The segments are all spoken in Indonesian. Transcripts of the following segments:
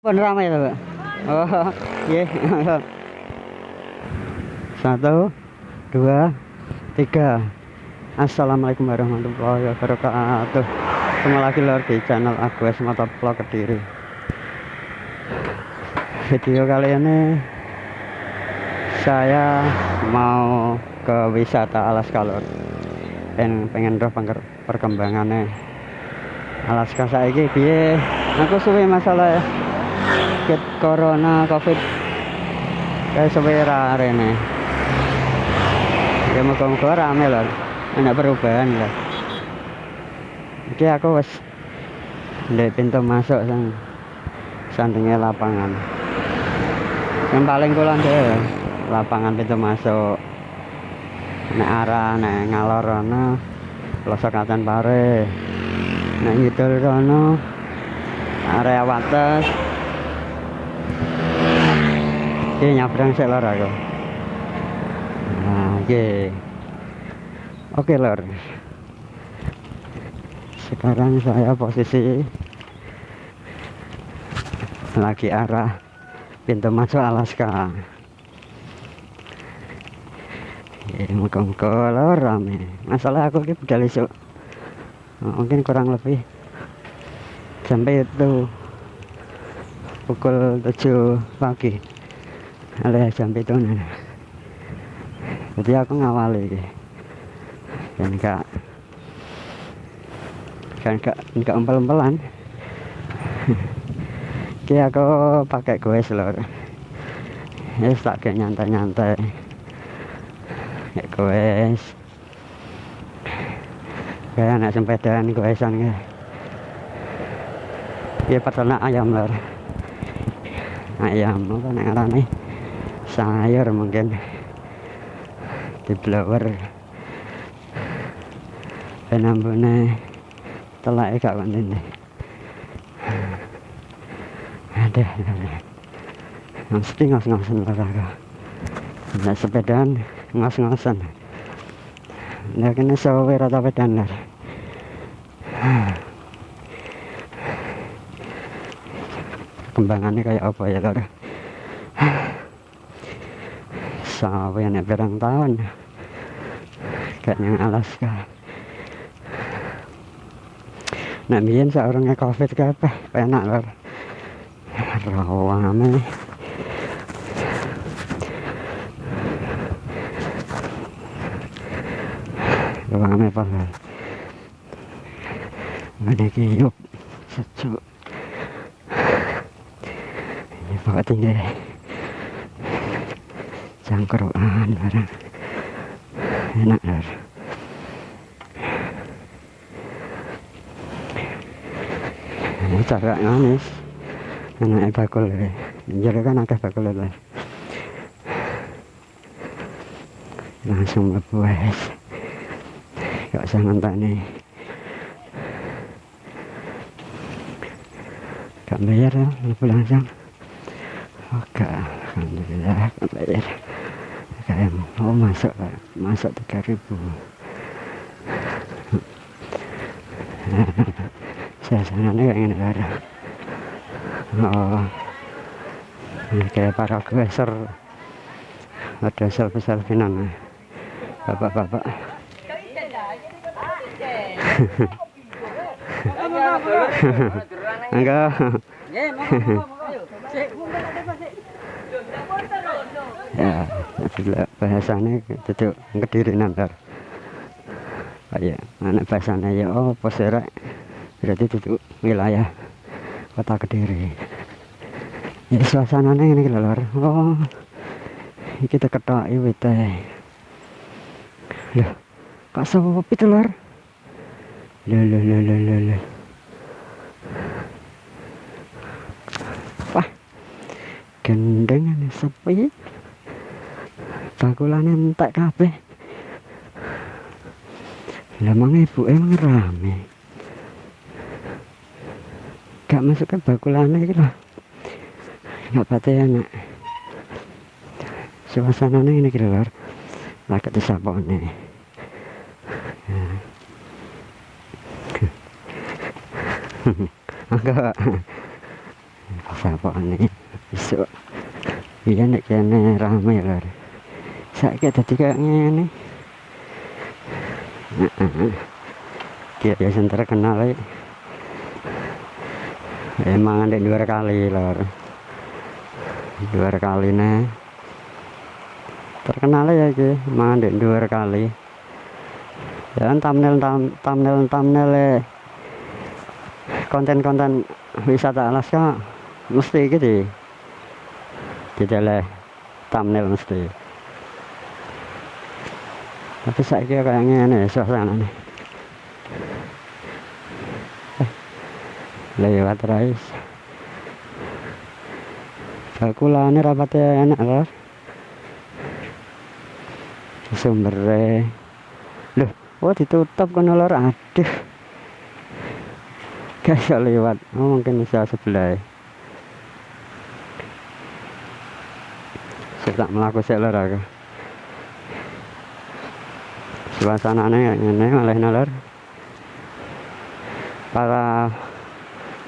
Pun ramai Pak. Oh, iya. Satu, dua, tiga. Assalamualaikum warahmatullahi wabarakatuh. Ketemu lagi lor di channel Agus Motovlog Kediri. Video kali ini saya mau ke wisata Alaska lor. Dan pengen roh perkembangannya Alaska saiki piye? Aku suwe masalah ya. Ket corona covid kayak suwe rene. Ya muka-muka rame lho. Ada perubahan lah. Iki aku wis ndek pintu masuk sang sandinge lapangan. Yang paling kulon deh lapangan pintu masuk. Nek arah nek ngalor ana pelosok Kacan Pare. Nek ngidul kono area Wates. Iki nyabrang sik lor aku. Nah, oke. Oke, lor. Sekarang saya posisi lagi arah pintu masuk Alaska. Ya, muka-muka lor rame. Masalah aku ini budal isuk. Oh, mungkin kurang lebih sampai itu pukul 7 pagi alias jam itu jadi aku ngawali iki. dan enggak kan enggak enggak empel-empelan. Ki aku pakai goes lor ya tak kayak nyantai-nyantai. Kayak goes kayak anak sepedaan goesan ya ya peternak ayam lor ayam apa ngarane sayur mungkin. Di blower. Penambune telake gak konten ada mesti ngos-ngosan lor aku nek sepedaan ngos-ngosan nek kene sawe rata pedan lor kembangannya kayak apa ya lor sampai nek berang tahun kayak yang Alaska nek biyen saurunge covid kabeh penak lor. Rawame rawame apa lor Ngene iki yuk sejuk. Ini bawa tinggi cangkruan barang enak lor ini cakak manis anaknya bakul ya. Jadi kan akeh bakul lor langsung mlebu wes. Gak usah ngenteni gak bayar ya mlebu langsung. Oke alhamdulillah gak bayar kayak mau masuk masuk 3000 suasananya kayak gini ada oh. Kayak para geser ada selfie-selfiean bapak-bapak. Enggak. Ya sudah bahasanya itu kediri nanti kayak anak bahasanya ya oh posera berarti itu wilayah kota kediri. Ya suasananya ini lor. Oh kita ketok iwit teh loh kok sepi tuh lor? Loh loh loh loh loh loh. Wah gendengan sepi bakulane entek kabeh. Lah mang ibu emang rame. Gak masuk ke bakulane iki lho. Gak pate anak suasananya ini kira lor. Lagi disapone enggak siapa nih besok iya nek kene rame lho saiki dadi kayak ngene. Dia biasa terkenal ya emang ada dua kali lor. Dua kali nih terkenal ya ki. Emang ada dua kali. Ya thumbnail thumbnail thumbnail konten-konten wisata Alaska mesti gitu tidak thumbnail mesti tapi saya kira kayaknya ini suasana nih lewat rais. Bakulane rapatnya enak loh sumbernya loh oh ditutup kan lor aduh. Gak lewat. Oh mungkin bisa sebelah. Saya tak melakukan saya lor suasananya ini malah nalor para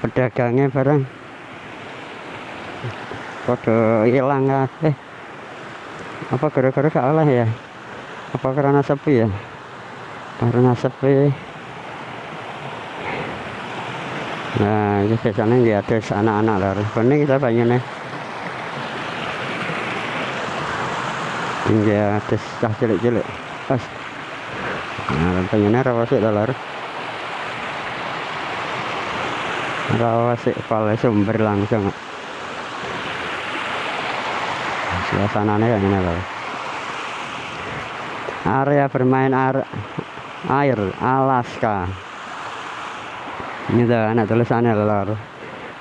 pedagangnya barang kode hilang eh apa gara-gara kalah ya? Apa karena sepi ya? Karena sepi. Nah ini biasanya di atas anak-anak lah. Ini kita banyak nih. Di atas cah cilik-cilik. Pas nah pengennya rawasik lah rawa sih kalau sumber langsung suasananya kayak gini loh area bermain air, air Alaska. Ini tuh anak tulisannya lor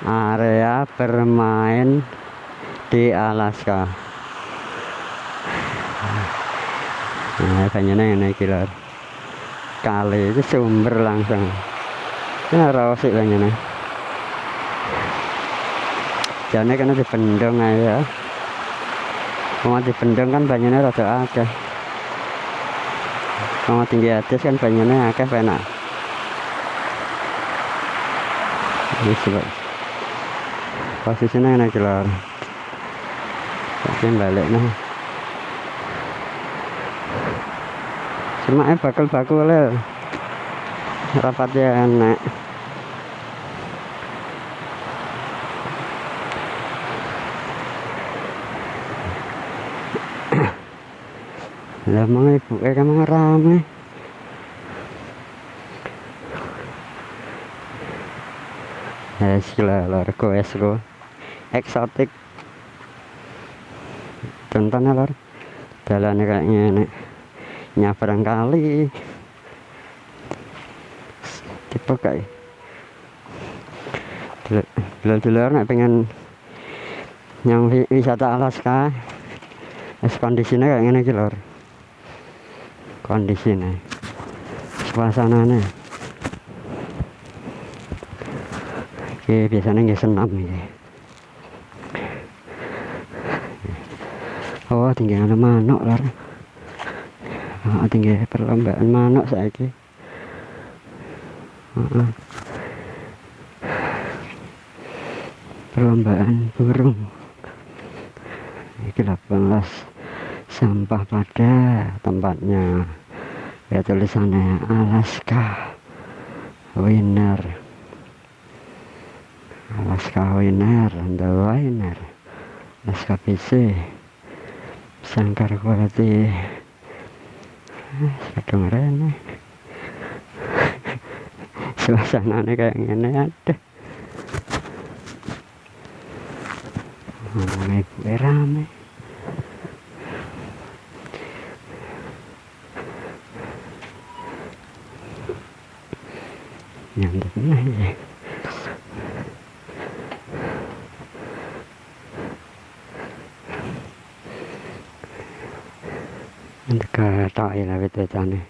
area bermain di Alaska. Nah kayaknya ini killer kali itu sumber langsung. Ini rawa sih kayaknya jane karena dipendong aja mau dipendong kan banyaknya rada akeh. Mau tinggi atas kan banyaknya akeh enak? Ini coba posisinya enak keluar tapi balik nih cuma bakal bakul rapatnya enak lah mga ibu eh ka mga rame. Es lah largo esro eksotik. Tonton lor. Jalannya kayak gini nyabrang kali tipe kayak dulu-dulu nak pengen yang wisata Alaska. Es kondisinya kayak gini lor kondisi nih oke biasanya nggak senam ini oh tinggi ada manuk lah oh, tinggi perlombaan manuk ini oh, perlombaan burung. Ini 18 sampah pada tempatnya. Ya tulisannya Alaska winner. Alaska winner the winner. Alaska PC sangkar kualiti kedengeran suasananya kayak gini ada ngomongnya rame. Nyantut aja ke tai lah itu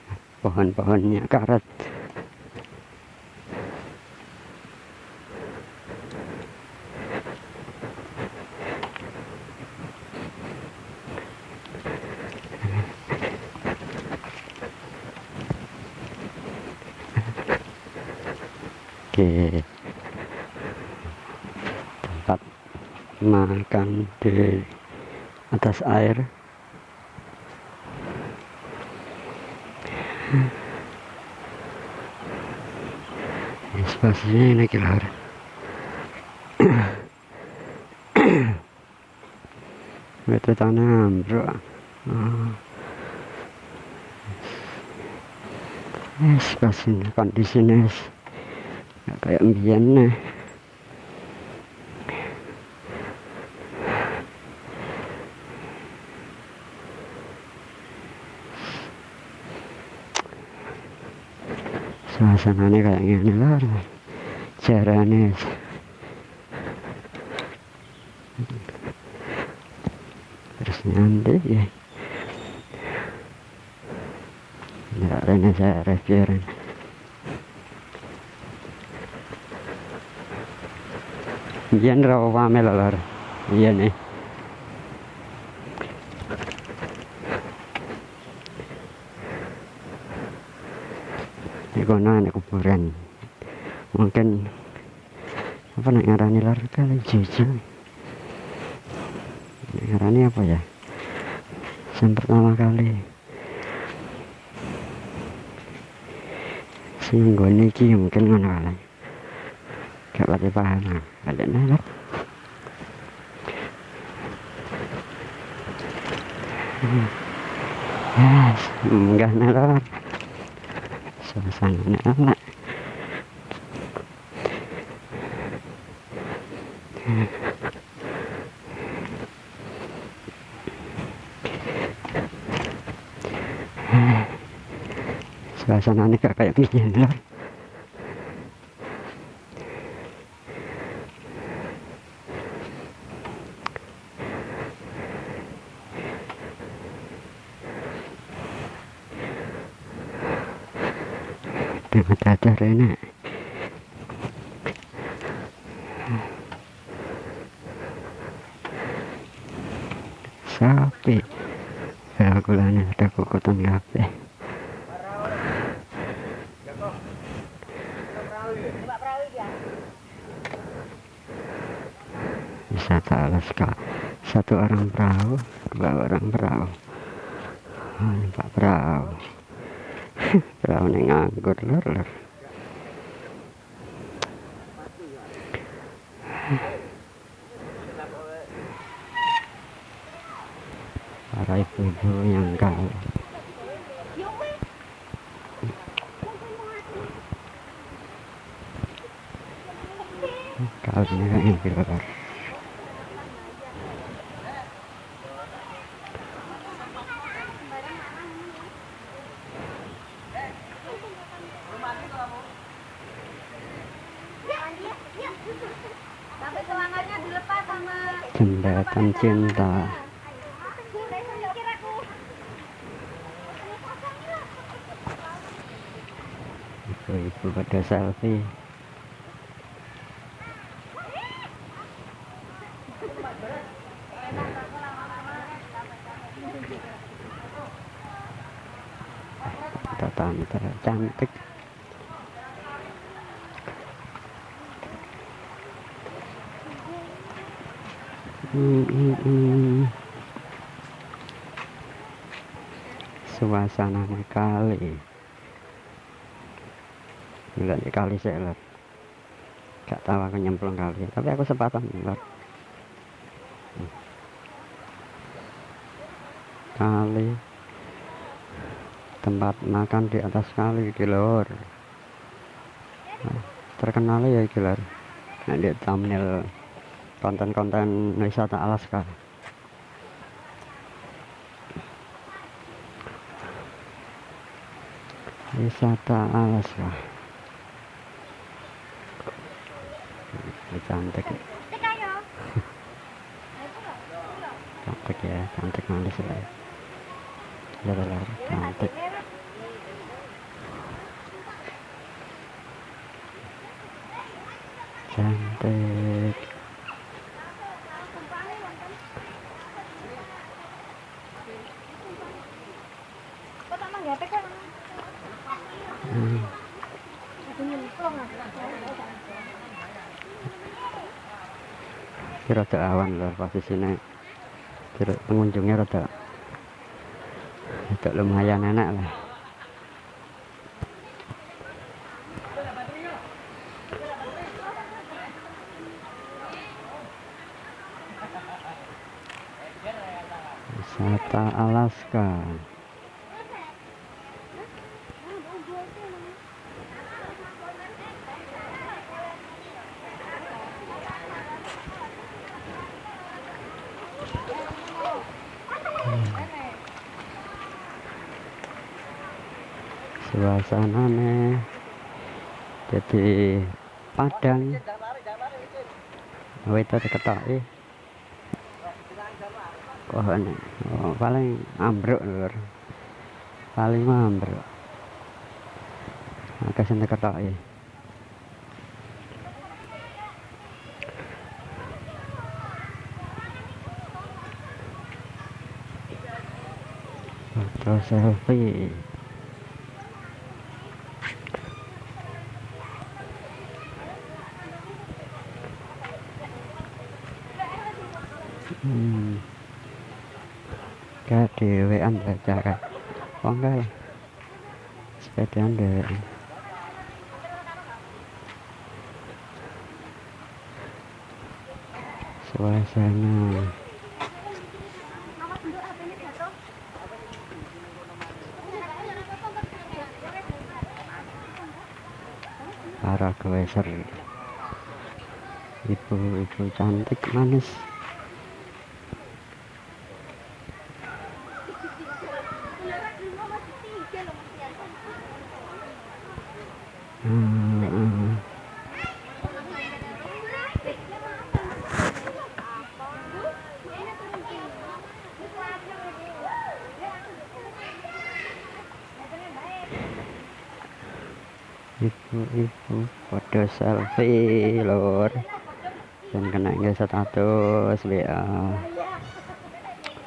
pohon-pohonnya karet oke. Tempat makan di atas air spasinya ini keluar itu tanam bro spasinya kondisinya kayak mbiyen suasananya kayak gini. Lah caranya terus nanti ya. Ada saya reviewin iya rawa pamel lor iya nih kono ada kuburan mungkin apa nak ngarani lor kali jujur ngarani apa ya? Yang pertama kali nggone iki mungkin ngono kali. Gak pati paham ada nalak Yes, enggak nalak suasana enak suasana ini kayak gini loh dengan dadar enak sapi ya kulanya ada kokotan kabeh wisata alas kak satu orang perahu dua orang perahu oh, ini pak perahu perahu ini nganggur lor lor ibu-ibu yang kau dilepas sama jembatan cinta pada selfie. Tante cantik Hmm, hmm, hmm. suasana kali enggak di kali saya lihat gak tahu aku nyemplung kali. Tapi aku sepatan lihat kali. Tempat makan di atas kali di luar nah, terkenal ya di luar nah, di thumbnail konten-konten wisata Alaska wisata Alaska Ini cantik. Cantik ya cantik manis ya. Ya benar cantik. Cantik Kok tak manggape kok? hmm. Rada awan lho posisine jeruk pengunjungnya rada rada lumayan enak lah wisata Alaska suasana nih jadi padang. Oh itu diketoki. Pohon oh, paling ambruk lur. Paling ambruk. Agak sini ketoki foto selfie hmm. Kayak kan oh enggak lah. Sepedaan dewean suasana. Para geweser. Ibu-ibu cantik manis Hmm, hmm. Ibu-ibu foto selfie lor dan kena status WA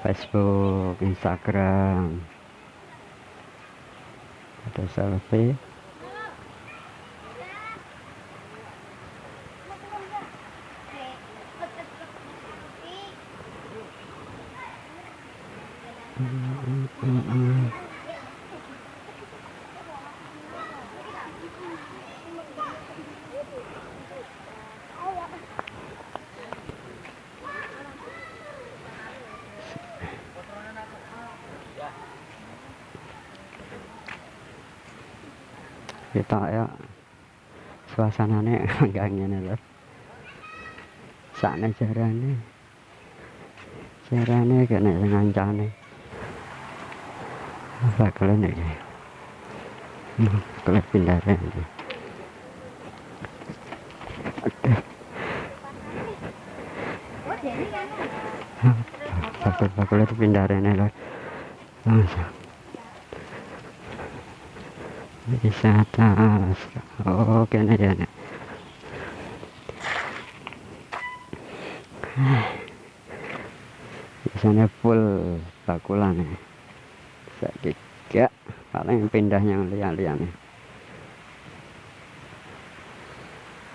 Facebook Instagram. Foto selfie kita ya suasananya enggak ngene lho. Sakne jarane. Jarane kena ngancane. Apa kalian iki. Kalian pindah kan. bakul-bakul itu pindah rene lho. Langsung wisata oh kene ya nek biasanya full bakulan ya saiki gak paling pindah yang lihat-lihat nih.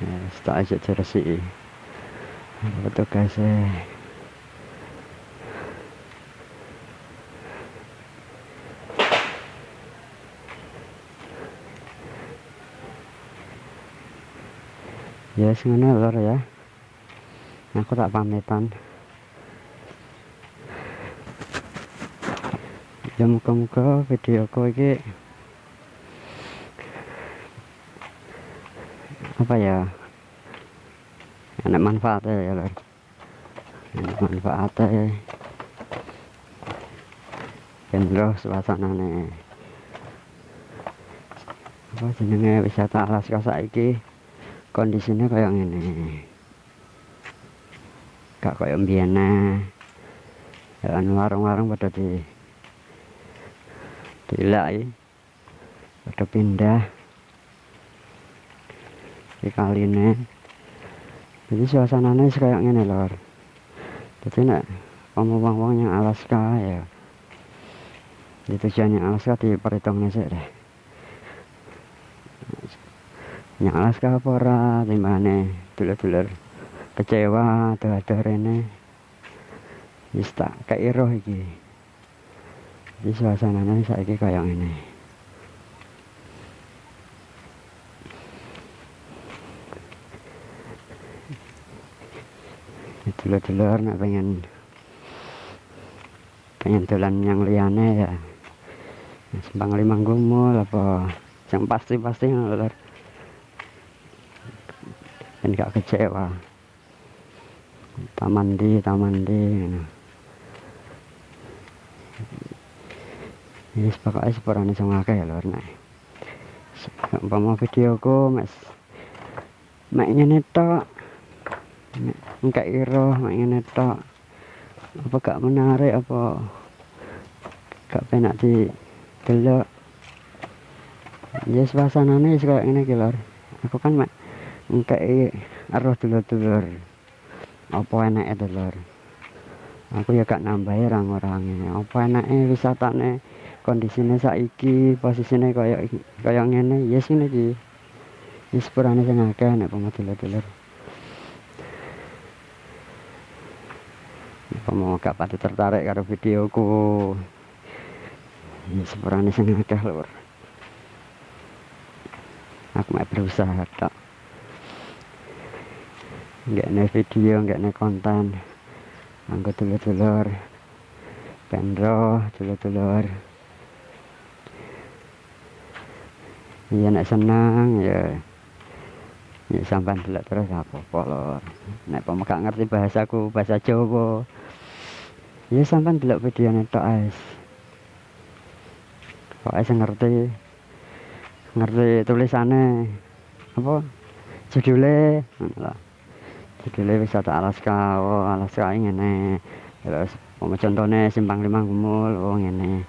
Ya setelah aja jersey. Betul guys ya yes, ngono lor ya. Aku tak pamitan. Ya muka-muka videoku ini apa ya? Enak manfaatnya ya lor. Enak manfaatnya. Ben roh suasanane. Apa jenenge wisata Alaska saiki kondisinya kayak gini gak kayak mbiana ya warung-warung pada di dilai. Pada pindah. Di kaline. Jadi suasananya kayak gini lor. Jadi nak ngomong-ngomong yang Alaska ya. Di tujuannya Alaska diperhitungnya sih deh yang Alaska apa ora? Timbane dulur-dulur kecewa ada rene. Wis tak keiroh iki. Jadi suasananya kayak ini dulur-dulur nak pengen pengen dolan yang liane ya. Sembang limang gumul apa yang pasti-pasti lur dan gak kecewa taman di taman di ngono. Yes, pokoknya sepurane sing akeh ya lur nek. Umpama videoku mas mek tok. Mek engkak iro mek tok. Apa gak menarik apa gak penak di delok. Ya wis koyo ngene iki lur. Aku kan mek engkak arah dulur-dulur. Apa enake dulur. Aku ya gak nambahi orang-orang Apa enake wisatane? Kondisine saiki posisine kaya kaya ngene. Yes ngene iki. Wis sepurane sing akeh nek pomo dulur-dulur. Pomo gak pati tertarik karo videoku. Ya sepurane sing akeh lur. Aku mau berusaha tok nggak video nggak konten. Anggota dulur-dulur. Penro dulur-dulur. Iya nek seneng ya. Ya sampean delok terus apa apa lor. Nak pemegang ngerti bahasaku bahasa Jawa. Ya sampai dulu video nih to es kok ae ngerti? Ngerti tulisane. Apa? Judule? Ngono judulnya wisata Alaska oh Alaska ngene. Terus mau contohnya simpang lima gumul oh ngene.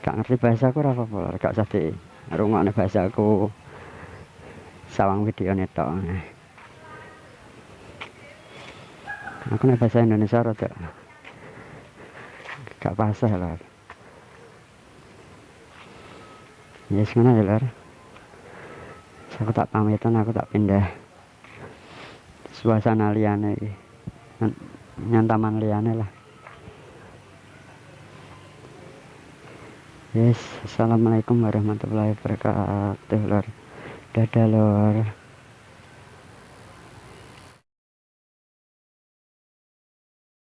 Gak ngerti bahasaku ora apa-apa lor gak usah di rungokne bahasaku. Sawang video netok aku nek bahasa Indonesia rada gak pasah lah. Ya yes, ngono ya lor aku tak pamitan aku tak pindah suasana liane nyantaman liane lah. Yes assalamualaikum warahmatullahi wabarakatuh lor dadah lor